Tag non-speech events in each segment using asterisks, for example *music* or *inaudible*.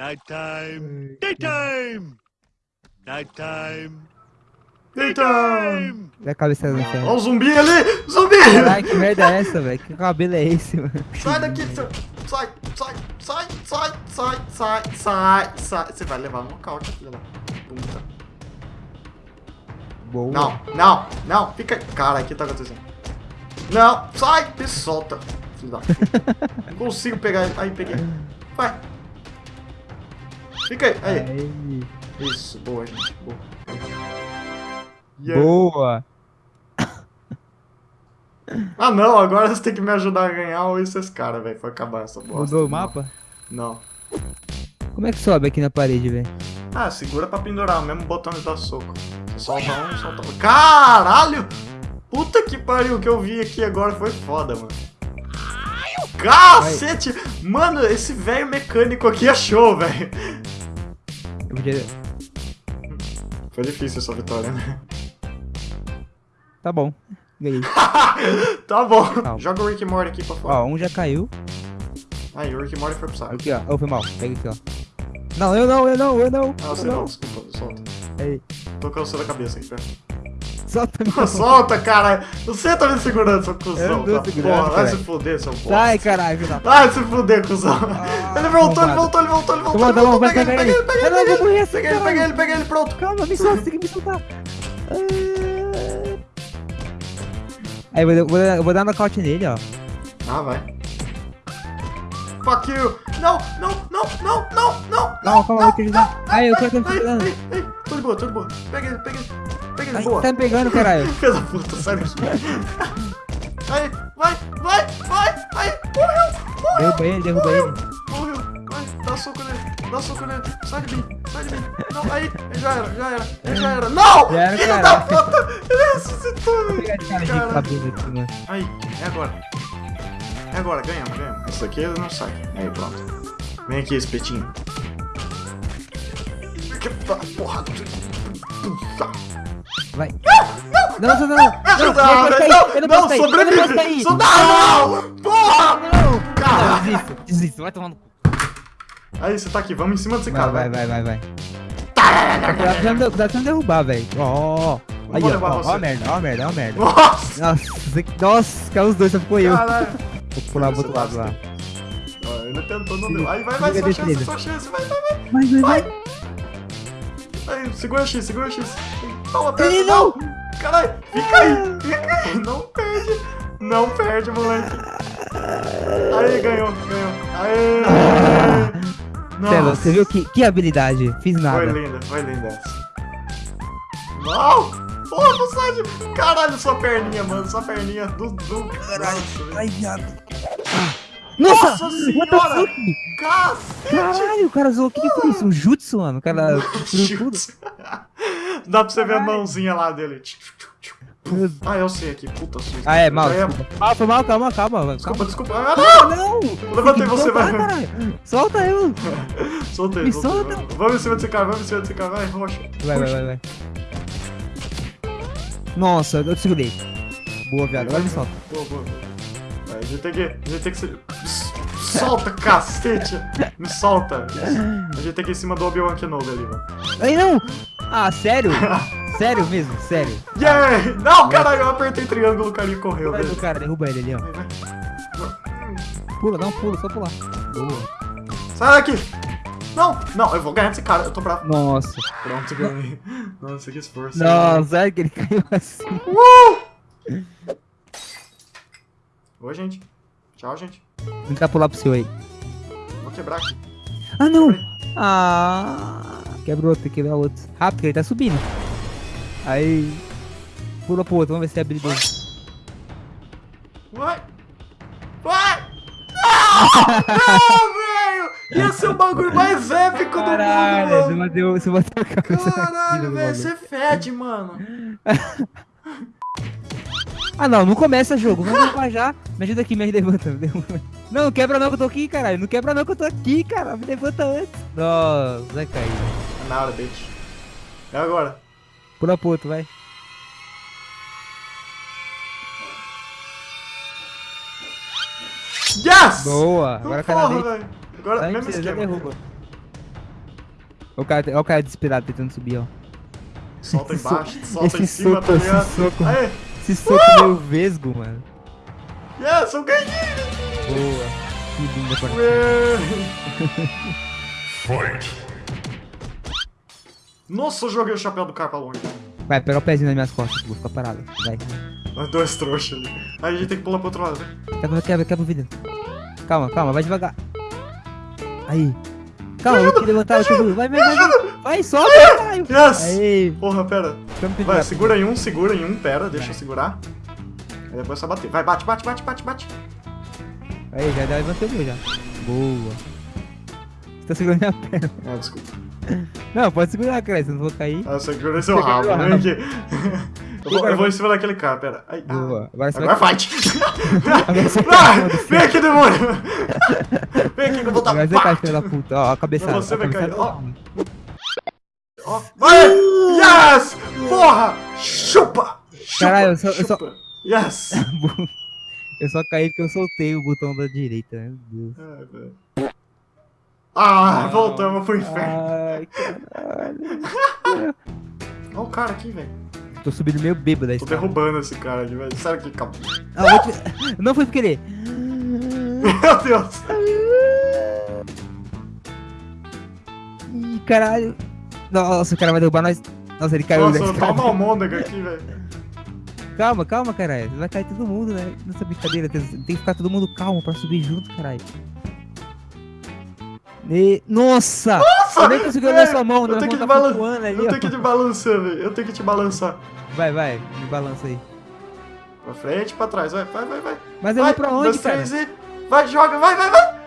Nighttime. Daytime. Nighttime. Daytime. E a cabeça do Olha o zumbi ali! Zumbi! Caralho, que merda é essa, velho? Que cabelo é esse, mano? Sai daqui, seu... sai, sai, sai, sai, sai, sai, sai, sai. Você vai levar no nocaute, filha da puta. Boa. Não, não, não, fica. Cara, o que tá acontecendo? Não, sai, me solta. Filho da puta. *laughs* Não consigo pegar ele. Aí, peguei. Vai. Fica aí, aí. Aí. Isso, boa, gente, boa. Yeah. Boa. Ah, não, agora você tem que me ajudar a ganhar ou esses caras, velho. Foi acabar essa bosta. Mudou o Não. mapa? Não. Como é que sobe aqui na parede, velho? Ah, segura pra pendurar, o mesmo botão de dar soco. Você solta um, solta outro. Caralho! Puta que pariu, o que eu vi aqui agora foi foda, mano. Cacete! Mano, esse velho mecânico aqui achou, velho. Eu podia... Foi difícil essa vitória, né? Tá bom. Ganhei. *laughs* tá bom. Calma. Joga o Rick Morty aqui pra fora. Ó, um já caiu. Aí, o Rick Morty foi pro saco. Aqui, ó. Oh, foi mal. Pega aqui, ó. Não, eu não, eu não, eu não. Ah, você eu não, desculpa, solta. Aí. Tô cansando a cabeça aqui, pera. Solta meu. Solta, cara! Você tá me segurando, seu Eu cuzão. não tô tá? Porra, vai se fuder, seu bosta. Sai, caralho, Vai se fuder, cuzão. Ah, ele voltou, ele voltou, ele voltou, ele voltou. Ele voltou. Pega ele, pega ele. pega Eu ele, não pega ele. assim, Pega ele, pega ele, pega ele, pronto. Calma, me solta, tem que me soltar. Ah. Aí, eu vou, vou, eu vou dar nocaute nele, ó. Ah, vai. Fuck you. Não, não, não, não, não, não. Calma, calma, eu quero ajudar. Aí, eu quero de boa, tô de boa. Pega ele, pega ele. Pega ele, Ai, boa. tá me pegando, caralho. *laughs* Filha da puta, sai daqui. Aí, vai, vai, vai. Aí, morreu, morreu. Derruba ele, derruba ele. Morreu. Vai, dá soco nele. Dá soco nele. Sai de mim. Sai de mim. Não, aí. Já era, já era. Ele já era. Não! Já era, Filho cara. da puta. Ele ressuscitou, velho. pegar de cara aqui, mano. Aí, é agora. É agora, ganhamos, ganhamos. Isso aqui não sai. Aí, pronto. Vem aqui, espetinho. Tá, porra. Vai. Não, não, não, não. Não, Não, não não, eu não não, sobrevive. porra. Não, Caralho. desisto, desisto, vai tomando. Aí, você tá aqui, vamos em cima desse Vai, cara, vai, vai. vai, vai, vai. Cuidado pra não- derrubar, velho. Ó, ó, ó. Aí, ó, ó, a merda, ó a merda, ó a merda. Nossa, Nossa, caiu os dois, só ficou eu. Vou pular pro outro lado lá. Ó, ele tentou, não deu. Aí, vai, vai, sua chance, sua chance, vai, vai, vai. Vai, vai, vai. Aí, segura X, segura X. Toma, Ele não. Caralho, fica aí, fica aí. Não perde, não perde, moleque. Aí, ganhou, ganhou. Aê. *laughs* Nossa. você viu que, que habilidade? Fiz Foi nada. linda, foi linda. Não! Porra, Bussad! Caralho, sua perninha, mano, sua perninha do... do... Caralho, Ai, viado. Nossa! Nossa senhora! Cacete! Caralho, o cara zoou. O que, que foi isso? Um jutsu, mano? O cara tudo. Dá pra você ver a mãozinha lá dele. Ah, eu sei aqui, puta susto. Ah, é, mal, ia- desculpa. Ah, foi mal, calma, calma. Desculpa, desculpa. Ah, Ah, não! Levantei Tem que você, vai. Solta eu! não! Soltei, Me solta. Vamos em cima desse cara, vamos em cima desse cara. Vai, roxa. Vai, vai, vai, vai. Nossa, eu te segurei. Boa, viado. Agora me solta. Boa, boa. Vai, a gente tem que. A gente tem que se. Solta, cacete! Me solta! A gente tem que ir em cima do Obi-Wan Kenobi ali, mano. Ai, não! Ah, sério? *laughs* sério mesmo? Sério? Yeah! Não, caralho, eu apertei triângulo, o carinha correu, velho. cara, derruba ele ali, ó. Pula, dá um pulo, só pular. Boa. Sai daqui! Não, não, eu vou ganhar desse cara, eu tô bravo. Nossa. Pronto, ganhei. Nossa, que esforço. Nossa, sério que ele *laughs* caiu assim. Uh! Oi, gente. Tchau, gente. Vou tentar pular pro seu aí. Vou quebrar aqui. Ah, não! Ah, quebrou outro, tem que quebrar outro. Rápido, ele tá subindo. Aí. Pula pro outro, vamos ver se é habilidoso. Vai! Vai! Não! Não, *laughs* velho! Ia ser o bagulho mais épico do Caralho, mundo, você mano! bateu, você bateu a cabeça Caralho, velho, você fede, mano. *laughs* Ah, não, não começa jogo. Vamos derrubar já. Me ajuda aqui, me levanta. Não, não quebra não que eu tô aqui, caralho. Não quebra não que eu tô aqui, cara. Me levanta antes. Nossa, vai cair. É na hora, bitch. É agora. Pula pro outro, vai. Yes! Boa. Agora Porra, velho. Agora, Aí mesmo esquema. derruba. O cara, olha o cara desesperado tentando subir, ó. Solta *laughs* embaixo, solta em cima, tá ligado? Aê, Esse soco meio vesgo, mano. yes, eu ganhei! Boa. Que linda partida. Ué. *laughs* Nossa, eu joguei o chapéu do cara pra longe. Vai, pega o pezinho nas minhas costas, vou ficar parado. Vai. Dois trouxas ali. Aí a gente tem que pular pro outro lado. né? Quebra, quebra, quebra o vidro. Calma, calma, vai devagar. Aí. Calma, eu vou te levantar, eu te. Vai, vai, vai. Vai, vai sobe, caralho. Yes! Aí. Porra, pera. Vai, segura em um, segura em um, pera, deixa eu segurar. Aí depois só bater. Vai, bate, bate, bate, bate, bate. Aí, já levantei o meu já. Boa. Você tá segurando minha perna. Ah, desculpa. Não, pode segurar, cara, senão eu vou cair. Ah, segurei seu rabo, vem rabo. aqui. *laughs* Eu vou, eu vou em cima daquele cara, pera. Ai, ah. Boa. Agora Agora vai. fight! *laughs* Agora você *laughs* Vai! Vem aqui, demônio! Vem aqui que eu vou dar Agora você cai, filho da puta. Ó, a cabeçada. Não, você vai cair. cabeçada. Ó. Vai! Yes! Porra! Chupa! Chupa! Caralho, eu só- eu só-. Yes! *laughs* Eu só caí porque eu soltei o botão da direita, meu Deus. Ai, velho. Ah, voltamos pro inferno. Ai, caralho. *laughs* Olha o cara aqui, velho. Tô subindo meio bêbado da Tô derrubando esse cara aqui, velho. Sério que calma. Ah, te- *laughs* Não foi por querer. Meu Deus! Ih, caralho. Nossa, o cara vai derrubar nós. Nossa, ele caiu Nossa, tá uma almôndega aqui, velho. Calma, calma, caralho. Vai cair todo mundo, né? Nessa brincadeira. Tem tem que ficar todo mundo calmo pra subir junto, caralho. E... Nossa! Nossa! Eu nem tô segurando é, sua mão, eu minha tenho tá balan- flutuando ali, Eu tenho que te balançar, velho. Eu tenho que te balançar. Vai, vai, me balança aí. Pra frente, pra trás. Vai, vai, vai, vai. Mas eu vai, vou pra onde, dois, cara? três e... Vai, joga, vai, vai, vai.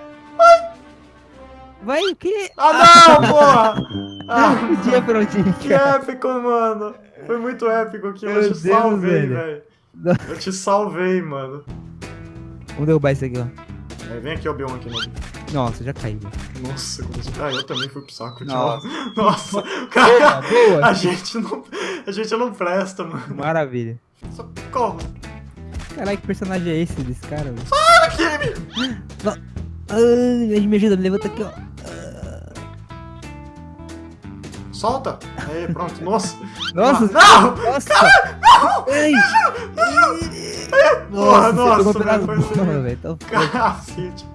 Vai o quê? Ah, não, *laughs* porra! Ah, onde ir, que épico, mano. Foi muito épico aqui. Eu te salvei, velho. *laughs* Eu te salvei, mano. Vamos derrubar isso aqui, ó. Aí, vem aqui, Obi-Wan aqui, novo. Nossa, já caiu. Nossa, como... Ah, eu também fui pro saco. Nossa. Nossa. *laughs* Nossa. Boa, *laughs* Cara, boa. a gente não... A gente não presta, mano. Maravilha. Socorro. Caralho, que personagem é esse desse cara, velho? Aqui, *gasps* Ai, me ajuda, me levanta aqui, ó. Solta. Aí, pronto. Nossa. Nossa, Não! nossa! Ei! Porra, nossa, pedaço velho, foi. Então, Cacete.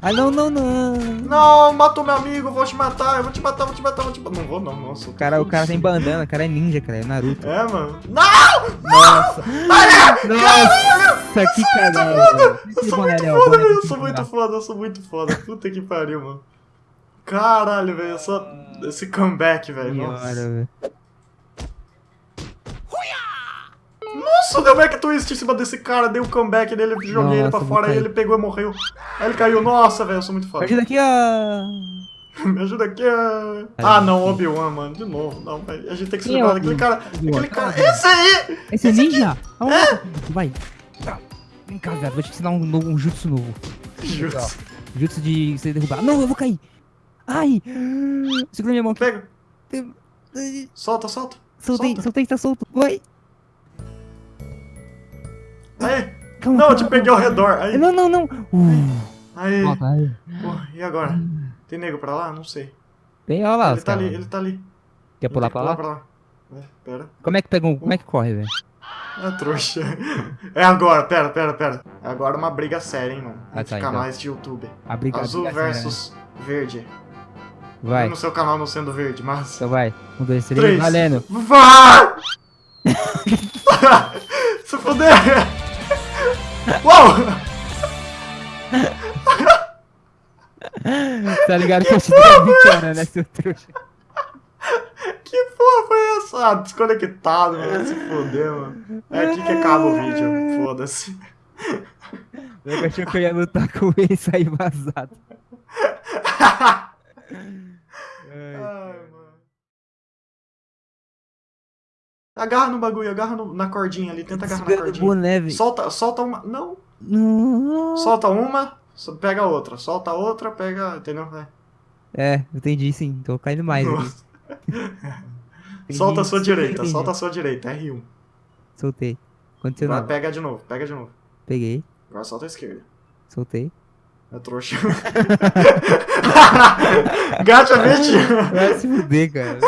Ah, não, não, não. Não, matou meu amigo, vou te matar, eu vou te matar, vou te matar, vou te matar. Não vou não, nossa. O cara, o cara tem bandana, o cara é ninja, cara, é Naruto. É, mano. Não! Nossa! Nossa, que caralho! Eu sou muito foda, eu sou muito foda, eu sou muito foda. Puta que pariu, mano. Caralho, velho, eu só... Esse comeback, velho, nossa. velho. Nossa, deu back twist em cima desse cara, dei o comeback dele, joguei ele pra Nossa, fora, aí ele pegou e morreu. Aí ele caiu, nossa, velho, eu sou muito foda. Ajuda aqui, ó. *laughs* Me ajuda aqui. ah. Ah, não, Obi-Wan, mano. De novo. Não, velho. A gente tem que se é livrar daquele cara. Aquele cara. Esse aí! Esse é ninja? Aonde? Vai. Tá. Vem cá, velho. Vou te ensinar um, novo- um jutsu novo. Justo. Jutsu de você derrubar. Não, eu vou cair. Ai. Segura minha mão aqui. Pega. Solta, solta. Soltei, Solta. soltei, tá solto. Vai. Aí. Calma. Não, eu calma, te peguei ao redor. Aí. Não, não, não. Uh. Aí. Volta, aí. Porra, e agora? Tem nego pra lá? Não sei. Vem, olha lá. Ele tá caras. ali, ele tá ali. Quer pular Ele tem pra que lá? lá? É, pera. Como é que pega um... Como é que corre, velho? É trouxa. *laughs* É agora, pera, pera, pera. É agora uma briga séria, hein, mano. Ah, tá, então. canais de YouTube. A briga Azul briga séria, versus verde. Vai. No seu canal não sendo verde, mas. Então vai. Um, dois, três. Três. Valendo. Vai! *laughs* Se fuder! Uau! Tá ligado que eu te dei brincando, né, seu trouxa? Que porra foi essa? Ah, desconectado, mano. Se fuder, mano. É aqui que acaba o vídeo. Foda-se. Eu achei que eu ia lutar com ele e sair vazado. *laughs* Ai, mano. Agarra no bagulho, agarra no- na cordinha ali. Tenta agarrar na cordinha. boné. Solta, solta uma. Não. Não. Solta uma, pega outra. Solta a outra, pega. Entendeu? É. É, entendi sim. Tô caindo mais *laughs* Solta a sua direita, entendi. solta a sua direita. R1. Soltei. Aconteceu Agora pega de novo, pega de novo. Peguei. Agora solta a esquerda. Soltei. É trouxa. *laughs* Gacha *laughs* 20. Vai se fuder, cara.